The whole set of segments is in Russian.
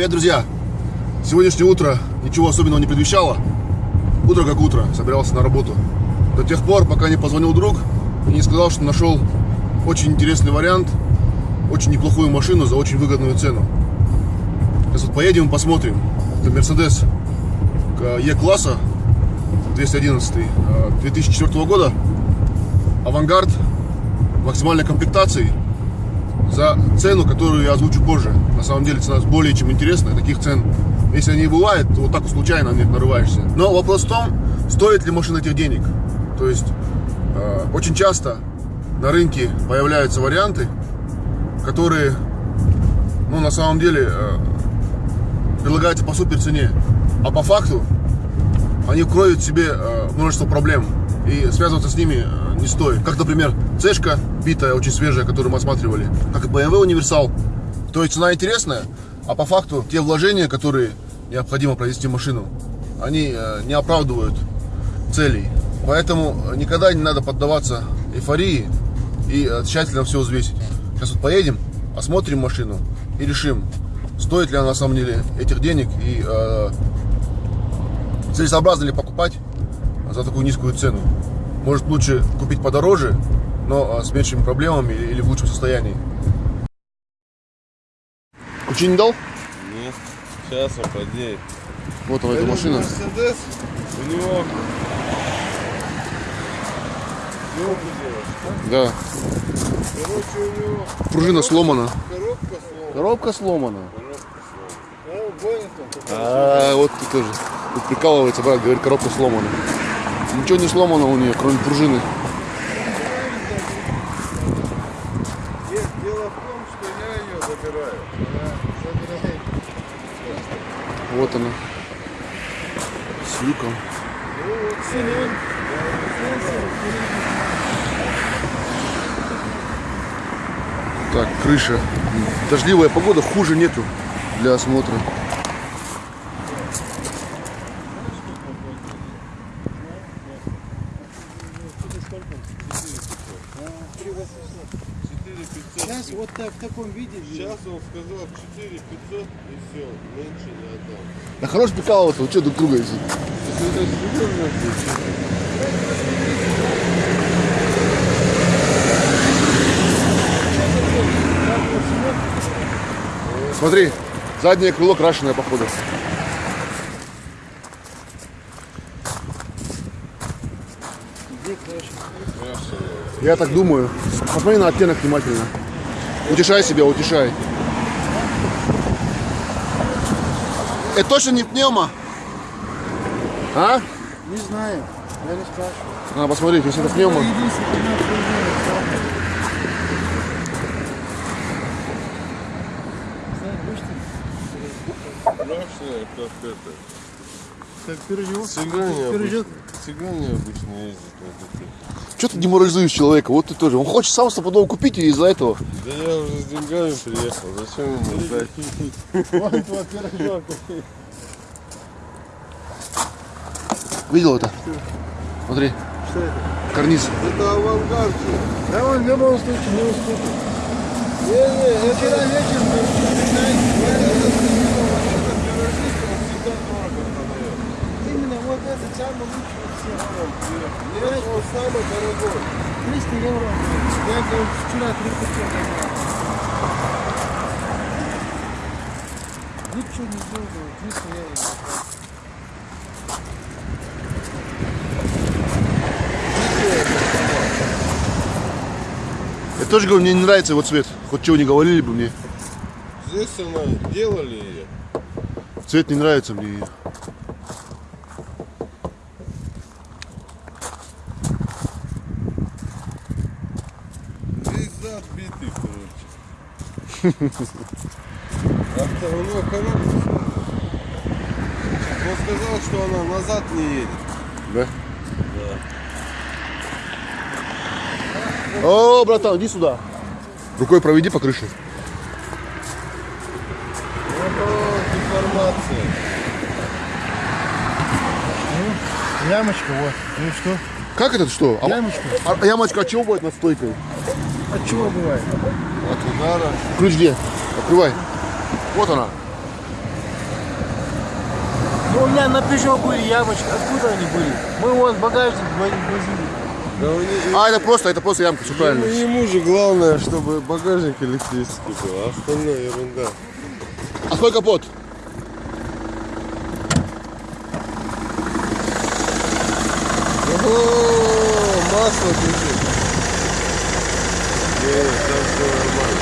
Привет, друзья! Сегодняшнее утро ничего особенного не предвещало. Утро как утро, собирался на работу. До тех пор, пока не позвонил друг и не сказал, что нашел очень интересный вариант, очень неплохую машину за очень выгодную цену. Сейчас вот поедем посмотрим. Это Mercedes E-класса 211 2004 года. Авангард максимальной комплектации за цену, которую я озвучу позже. На самом деле цена более чем интересная. Таких цен, если они бывают, то вот так случайно на них нарываешься. Но вопрос в том, стоит ли машина этих денег. То есть э, очень часто на рынке появляются варианты, которые, ну, на самом деле, э, предлагаются по супер цене. А по факту они кроют в себе э, множество проблем. И связываться с ними э, не стоит. Как, например, цешка битая, очень свежая, которую мы осматривали. Как и BMW универсал. То есть цена интересная, а по факту те вложения, которые необходимо провести в машину, они э, не оправдывают целей. Поэтому никогда не надо поддаваться эйфории и тщательно все взвесить. Сейчас вот поедем, осмотрим машину и решим, стоит ли она на самом деле этих денег и э, целесообразно ли покупать за такую низкую цену. Может лучше купить подороже, но а, с меньшими проблемами или в лучшем состоянии. Ключи не дал? Нет, сейчас он подеет. Вот она, эта машина. Мерседес, у него... Да. Короче, у него Пружина сломана. коробка сломана. Коробка сломана. Гонит он. А, вот ты тоже. Тут прикалывается, брат, говорит, коробка сломана. Ничего не сломано у нее, кроме пружины. Вот она. С люком. Так, крыша. Дождливая погода, хуже нету для осмотра. Сейчас вот так, в таком виде. Сейчас он сказал 4 500 и все, меньше не отдам. Да хорош прикалываться, вы что? Это серьезно Смотри, заднее крыло крашеное, походу. Я так думаю. Посмотри на оттенок внимательно. Утешай себя, утешай. Это точно не пневма? А? Не знаю, я не спрашиваю. А, посмотрите, если это пневма. Страшное, как это. как пирожок. Цыгане Пирожок. Обычно, цыгане обычно ездят на таких. Что ты деморализуешь человека? Вот ты тоже. Он хочет сам стопудово купить и из-за этого. Да я уже с деньгами приехал, зачем ему ждать? Пирожок. Видел это? Смотри, Что это? карниз. Это авангард. Да он в любом случае не уступит. Не-не, Вчера вечером мы именно вот этот самый лучший из всех. Нет, он самый дорогой. 300 евро. Я 300 евро. Ничего не сделал, 300 евро. Я тоже говорю, мне не нравится его цвет. Хоть чего не говорили бы мне. Здесь она делали ее. Цвет не нравится мне ее. Зад битый, короче. А у него коробка. Он сказал, что она назад не едет. Да? О, братан, иди сюда. Рукой проведи по крыше. Вот информация. Ямочка, вот. Ну что? Как это что? А, Ямочка. а ямочка от чего будет над стойкой? От чего бывает? От удара. Ключ где? Открывай. Вот она. У меня на Peugeot были ямочки. Откуда они были? Мы вон багажник возили. Да не- А, это просто, это просто ямка, все правильно. ему, ему же главное, чтобы багажник электрический был, а остальное ерунда. А какой капот? Ого, масло бежит. Не, там все нормально.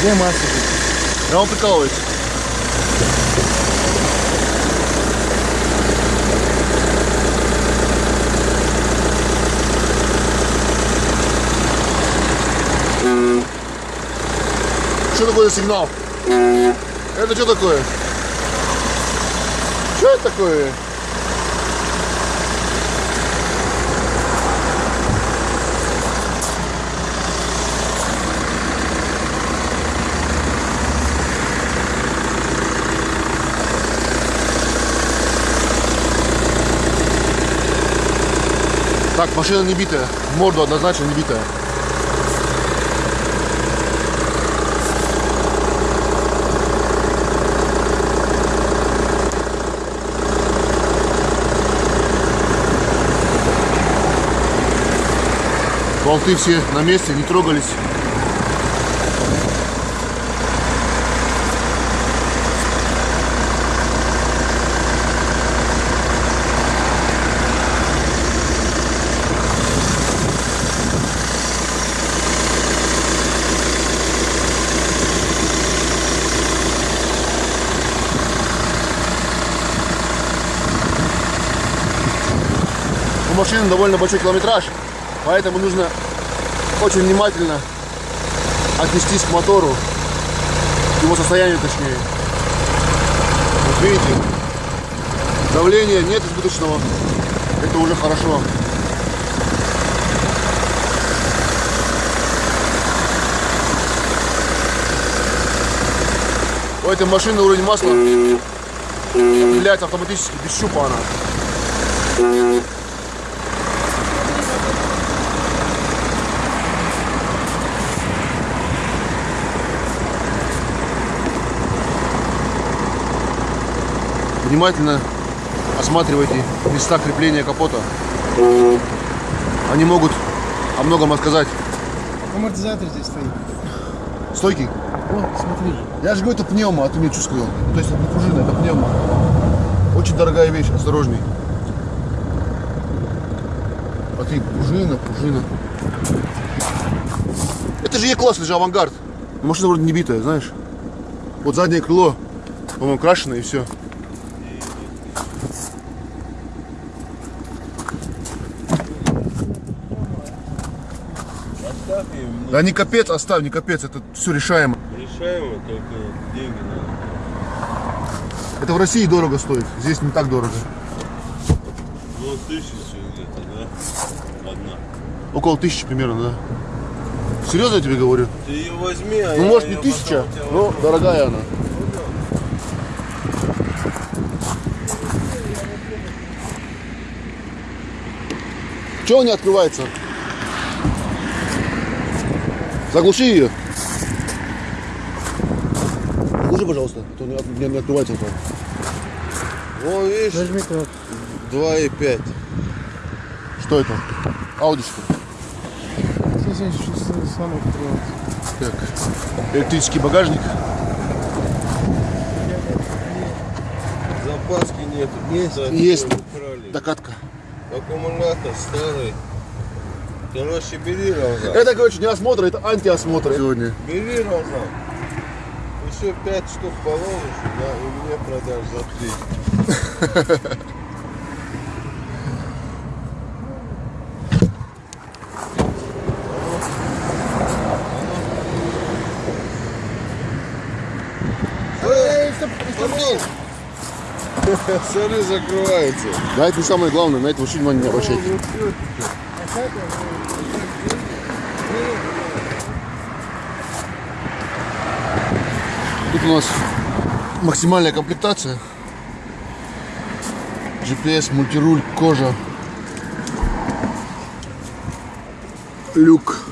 Где масло? Я вам прикалываюсь. Что такое за сигнал? Это что такое? Что это такое? Так, машина не битая. Морду однозначно не битая. Болты все на месте, не трогались. Машины довольно большой километраж, поэтому нужно очень внимательно отнестись к мотору, к его состоянию точнее. Вот видите, давления нет избыточного, это уже хорошо. У этой машины уровень масла определяется автоматически, без щупа она. Внимательно осматривайте места крепления капота. Они могут о многом рассказать. Амортизатор здесь стоит. Стойкий. О, смотри. Я же говорю, это пневма, а ты мне что сказал? То есть это не пружина, это пневма. Очень дорогая вещь, осторожней. А ты пружина, пружина. Это же E-класс, это же авангард. Машина вроде не битая, знаешь. Вот заднее крыло, по-моему, крашено и все. Оставь Да не капец, оставь, не капец, это все решаемо. решаемо, только деньги надо. Это в России дорого стоит, здесь не так дорого. Ну, тысячу где-то, да? Одна. Около тысячи примерно, да. Серьезно я тебе говорю? Ты ее возьми, а Ну, я может, не тысяча, но дорогая она. Чего не открывается? Заглуши ее. Заглуши, пожалуйста, а то не, от- не, не открывается. Вон, видишь, Нажми кнопку. 2,5. Что это? Открывается. Так. Электрический багажник. Запаски нету. Есть. Есть. Докатка. Аккумулятор старый. Короче, бери Рамзан. Это, короче, не осмотр, это антиосмотр сегодня. Бери Рамзан. Еще пять штук положишь, да, и мне продашь за три. Смотри, закрывается. Да, это не самое главное, на это вообще внимание не обращайте. Тут у нас максимальная комплектация. GPS, мультируль, кожа. Люк.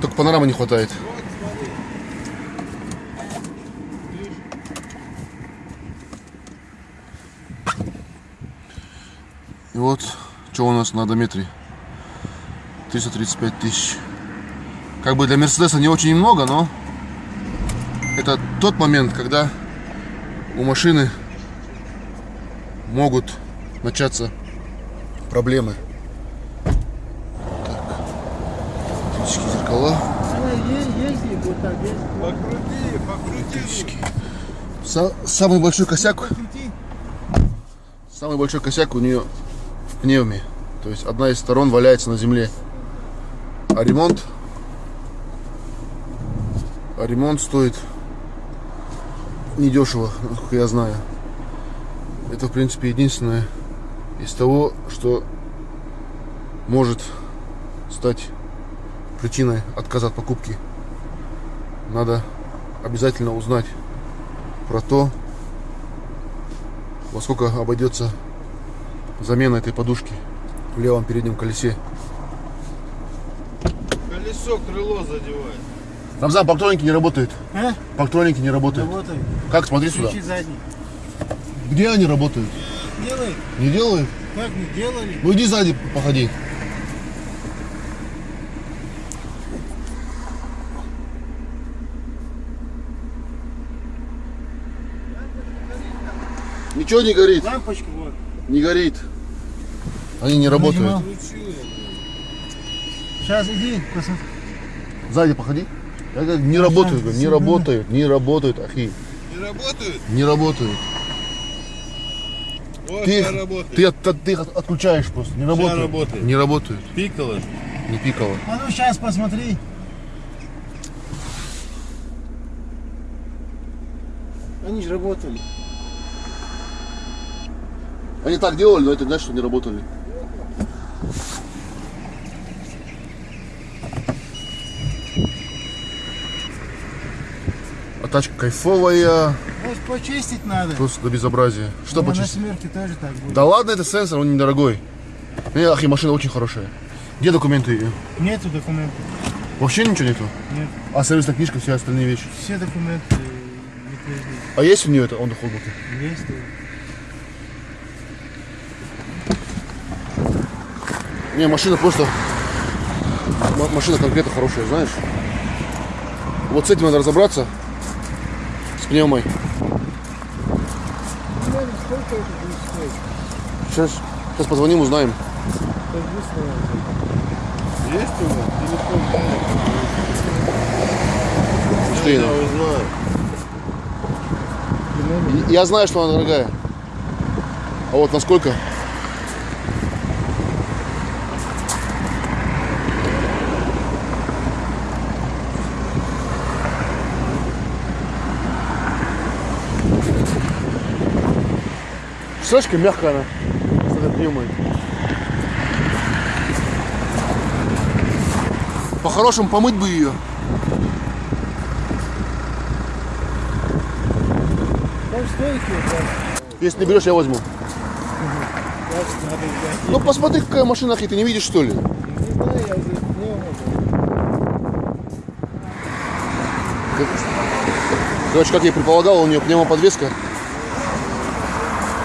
Только панорамы не хватает. И вот, что у нас на одометре. 335 тысяч. Как бы для Мерседеса не очень много, но это тот момент, когда у машины могут начаться проблемы. Так. Оптические зеркала. Покрути, покрути. Самый большой косяк. Самый большой косяк у нее в пневме. То есть одна из сторон валяется на земле. А ремонт... А ремонт стоит недешево, насколько я знаю. Это, в принципе, единственное из того, что может стать причиной отказа от покупки. Надо обязательно узнать про то, во сколько обойдется замена этой подушки в левом переднем колесе. Колесо, крыло задевает. Рамзан, парктроники не работают. А? Парктроники не работают. Работает. Как? Смотри сюда. Включи задний. Где они работают? Делай. Не делают? Как не делали? Ну иди сзади, походи. Ничего не горит, Лампочка вот. не горит. Они не работают. Нажимал. Сейчас иди, посмотри. Сзади походи. Я говорю, не работают, говорю, не работают, не работают, ахи, Не работают? не работают. Вот Ты их, работает. ты, от- ты их от- отключаешь просто, не работают. работает. Не работают, Пикало. не пикало. А ну сейчас посмотри. Они же работали. Они так делали, но это значит, что не работали. Тачка кайфовая, Может почистить надо. просто до безобразия. Что У меня почистить? На семерке тоже так будет. Да ладно, это сенсор, он недорогой. Не, ахи, машина очень хорошая. Где документы ее? Нету документов. Вообще ничего нету? Нет. А сервисная книжка, все остальные вещи. Все документы привезли. А есть у нее это он холдбук? Есть. Не, машина просто... Машина конкретно хорошая, знаешь? Вот с этим надо разобраться. С пневмой. Сейчас, сейчас позвоним, узнаем. Есть у вас телефон? Что Я она? узнаю. И- Я знаю, что она дорогая. А вот насколько? Какая мягкая она с этой пневмой. По-хорошему помыть бы ее. Если не берешь, я возьму. Взять. Ну посмотри, какая машина, ты не видишь, что ли? Не знаю, я уже не могу. Короче, как я и предполагал, у нее пневмоподвеска. И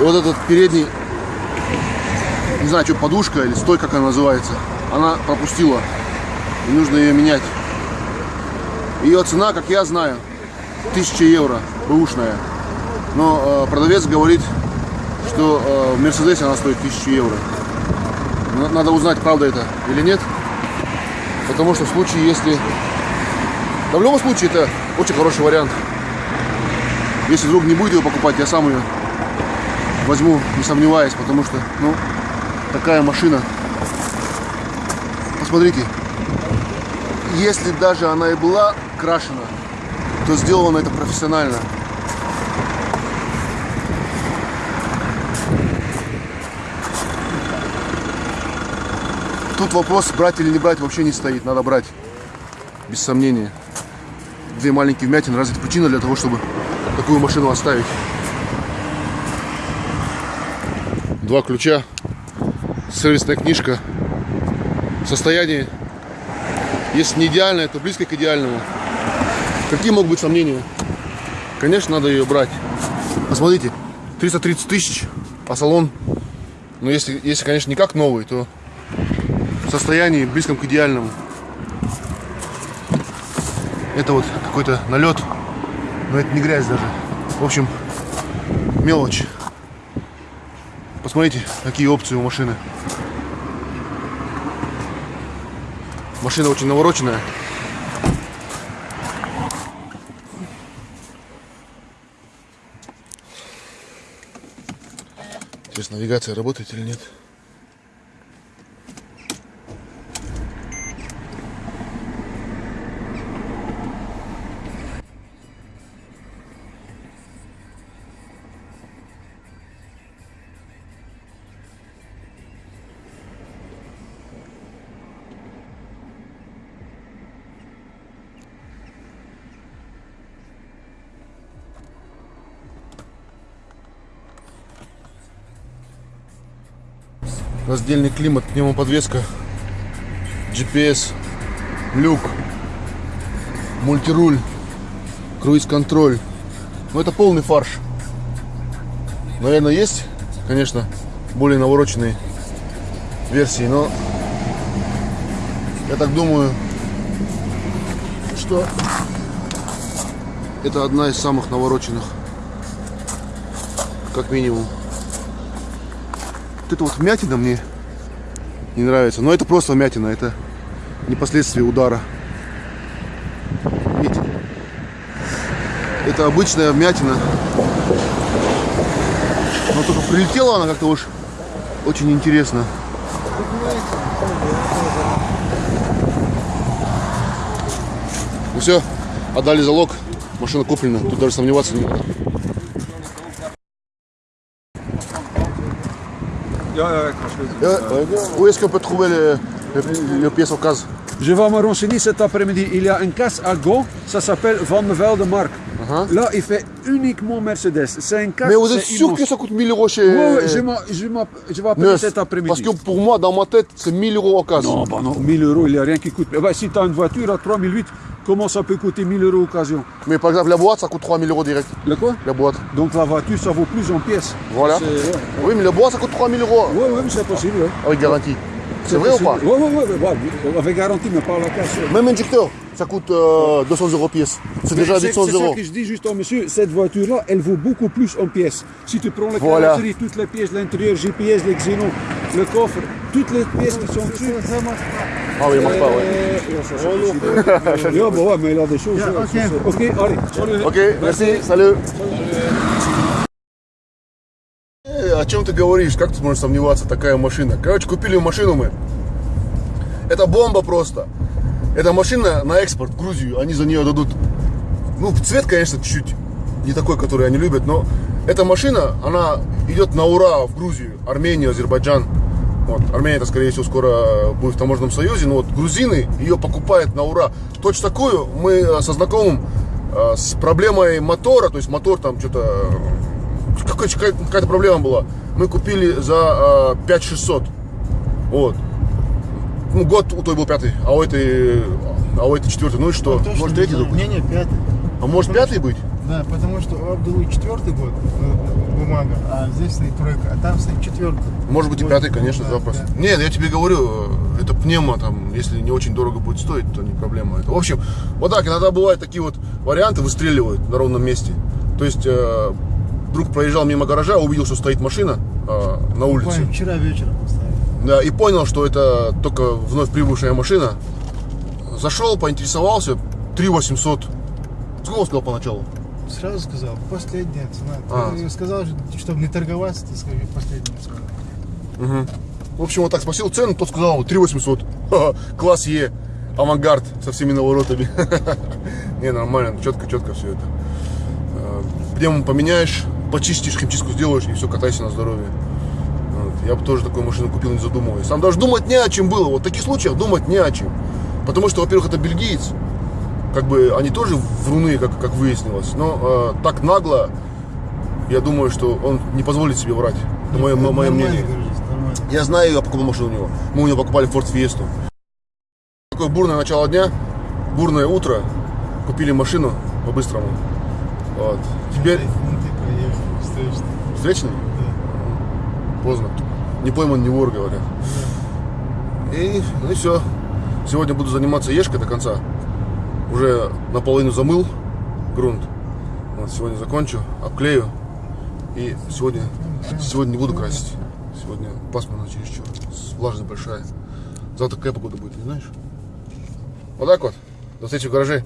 вот этот передний, не знаю, что подушка или стой, как она называется, она пропустила. И нужно ее менять. Ее цена, как я знаю, 1000 евро, бэушная. Но э, продавец говорит, что э, в Мерседесе она стоит 1000 евро. На- Надо узнать, правда это или нет. Потому что в случае, если... Да в любом случае, это очень хороший вариант. Если вдруг не будет ее покупать, я сам ее возьму, не сомневаясь, потому что, ну, такая машина. Посмотрите, если даже она и была крашена, то сделано это профессионально. Тут вопрос, брать или не брать, вообще не стоит. Надо брать, без сомнения. Две маленькие вмятины, разве это причина для того, чтобы такую машину оставить? Два ключа, сервисная книжка, состояние Если не идеальная, то близко к идеальному. Какие могут быть сомнения? Конечно, надо ее брать. Посмотрите, 330 тысяч, а салон, ну если, если, конечно, не как новый, то в состоянии близком к идеальному. Это вот какой-то налет, но это не грязь даже. В общем, мелочь. Посмотрите, какие опции у машины. Машина очень навороченная. Интересно, навигация работает или нет? Раздельный климат, пневмоподвеска, GPS, люк, мультируль, круиз-контроль. Ну это полный фарш. Наверное, есть, конечно, более навороченные версии, но я так думаю, что это одна из самых навороченных, как минимум. Вот эта вот вмятина мне не нравится. Но это просто вмятина, это не последствия удара. Видите? Это обычная вмятина. Но только прилетела она как-то уж очень интересно. Ну все, отдали залог, машина куплена, тут даже сомневаться не надо. Où est-ce qu'on peut trouver le, le, le pièce occasion Je vais me renseigner cet après-midi. Il y a une casse à Go, ça s'appelle Van de Velde Mark. Là, il fait uniquement Mercedes. C'est casse. Mais vous êtes sûr immense. que ça coûte 1000 euros chez ouais, je, vais appeler Neuf cet après-midi. Parce que pour moi, dans ma tête, c'est 1000 euros occasion. Non, bah non, 1000 euros, il n'y a rien qui coûte. Mais bah, si tu as une voiture à 3008, comment ça peut coûter 1000 euros occasion Mais par exemple, la boîte, ça coûte 3000 euros direct. Le quoi La boîte. Donc la voiture, ça vaut plus en pièces. Voilà. C'est- Ouais, Oui, mais la boîte, ça coûte 3000 euros ouais, ouais, mais c'est possible. Ouais. avec garantie. C'est vrai ou pas ouais, ouais, ouais, avec garantie, mais pas la casse. Même injecteur, ça coûte euh, 200 euros pièce. C'est déjà Mais c'est- 800 C'est ça euros. que je dis juste au monsieur, cette voiture-là, elle vaut beaucoup plus en pièces. Si tu prends la Voilà. carrosserie, toutes les pièces, l'intérieur, GPS, les xénos, le coffre, toutes les pièces qui sont dessus. Ah oui, il marche pas, ouais. euh, ouais, ça, c'est possible. Yeah, bah ouais, mais il a des choses. ça, ça, c'est- Ok, allez, salut. Ok, merci, salut. Э, О чем ты говоришь? Как ты можешь сомневаться? Такая машина. Короче, купили машину мы. Это бомба просто. Эта машина на экспорт в Грузию. Они за нее дадут... Ну, цвет, конечно, чуть-чуть не такой, который они любят, но эта машина, она идет на ура в Грузию, Армению, Азербайджан. Вот. Армения, это, скорее всего, скоро будет в таможенном союзе, но вот грузины ее покупают на ура. Точно такую мы э, со знакомым э, с проблемой мотора, то есть мотор там что-то э, какая- какая-то проблема была. Мы купили за э, 5600. Вот. Ну, год у той был пятый, а у этой, а у этой четвертый. Ну и что? Точно Может третий? Не, не, пятый. А может пятый быть? Да, потому что у Абдулы четвертый год э, бумага, а здесь стоит тройка, а там стоит четвертый. Может быть и пятый, конечно, Да, запрос. да. Нет, я тебе говорю, э, это пневмо, там, если не очень дорого будет стоить, то не проблема. Это, в общем, вот так, иногда бывают такие вот варианты, выстреливают на ровном месте. То есть, э, друг проезжал мимо гаража, увидел, что стоит машина э, на улице. Буквально вчера вечером поставили. Да, и понял, что это только вновь прибывшая машина. Зашел, поинтересовался, 3 800. Сколько он сказал поначалу? Сразу сказал, последняя цена. А. Ты сказал, чтобы не торговаться, ты скажи последняя цена. В общем, вот так спросил цену, тот сказал 3 800. Ха-ха, Класс Е, авангард со всеми наворотами. Не, нормально, четко, четко все это. Э, Пневму поменяешь, почистишь, химчистку сделаешь и все, катайся на здоровье. Вот. Я бы тоже такую машину купил, не задумываясь. Там даже думать не о чем было. Вот в таких случаях думать не о чем. Потому что, во-первых, это бельгиец. Как бы они тоже вруны, как, как выяснилось. Но э, так нагло, я думаю, что он не позволит себе врать. Это мое, мое мнение. Я знаю, я покупал машину у него. Мы у него покупали Ford Fiesta. Такое бурное начало дня, бурное утро. Купили машину по-быстрому. Вот. Теперь Ну, поехал, встречный. встречный? Поздно. Не пойман, не вор, говорят. И, ну и все. Сегодня буду заниматься ешкой до конца. Уже наполовину замыл грунт. Вот, сегодня закончу, обклею. И сегодня, сегодня не буду красить. Сегодня пасмурно чересчур. Влажность большая. Завтра какая погода будет, не знаешь? Вот так вот. До встречи в гараже.